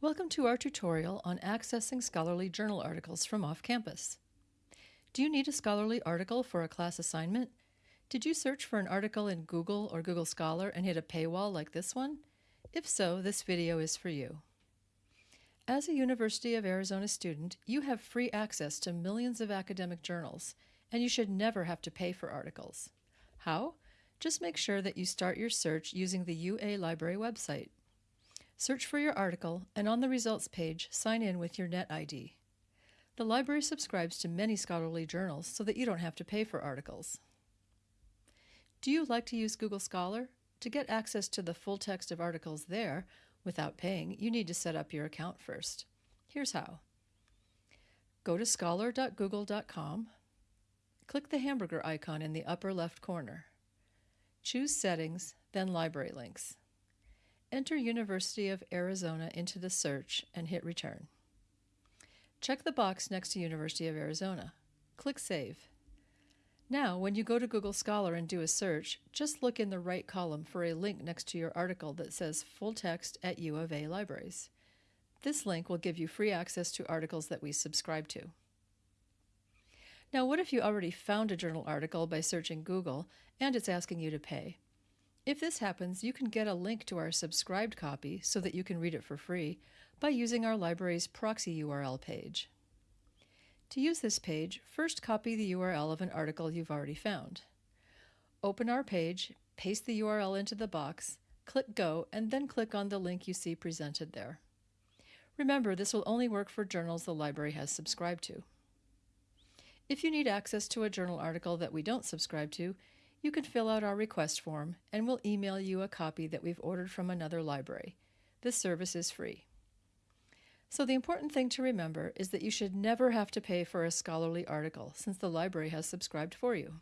Welcome to our tutorial on accessing scholarly journal articles from off-campus. Do you need a scholarly article for a class assignment? Did you search for an article in Google or Google Scholar and hit a paywall like this one? If so, this video is for you. As a University of Arizona student, you have free access to millions of academic journals, and you should never have to pay for articles. How? Just make sure that you start your search using the UA Library website. Search for your article, and on the results page, sign in with your NetID. The library subscribes to many scholarly journals so that you don't have to pay for articles. Do you like to use Google Scholar? To get access to the full text of articles there without paying, you need to set up your account first. Here's how. Go to scholar.google.com. Click the hamburger icon in the upper left corner. Choose Settings, then Library Links. Enter University of Arizona into the search and hit Return. Check the box next to University of Arizona. Click Save. Now, when you go to Google Scholar and do a search, just look in the right column for a link next to your article that says Full Text at U of A Libraries. This link will give you free access to articles that we subscribe to. Now, what if you already found a journal article by searching Google and it's asking you to pay? If this happens, you can get a link to our subscribed copy so that you can read it for free by using our library's proxy URL page. To use this page, first copy the URL of an article you've already found. Open our page, paste the URL into the box, click Go, and then click on the link you see presented there. Remember, this will only work for journals the library has subscribed to. If you need access to a journal article that we don't subscribe to, you can fill out our request form and we'll email you a copy that we've ordered from another library. This service is free. So the important thing to remember is that you should never have to pay for a scholarly article since the library has subscribed for you.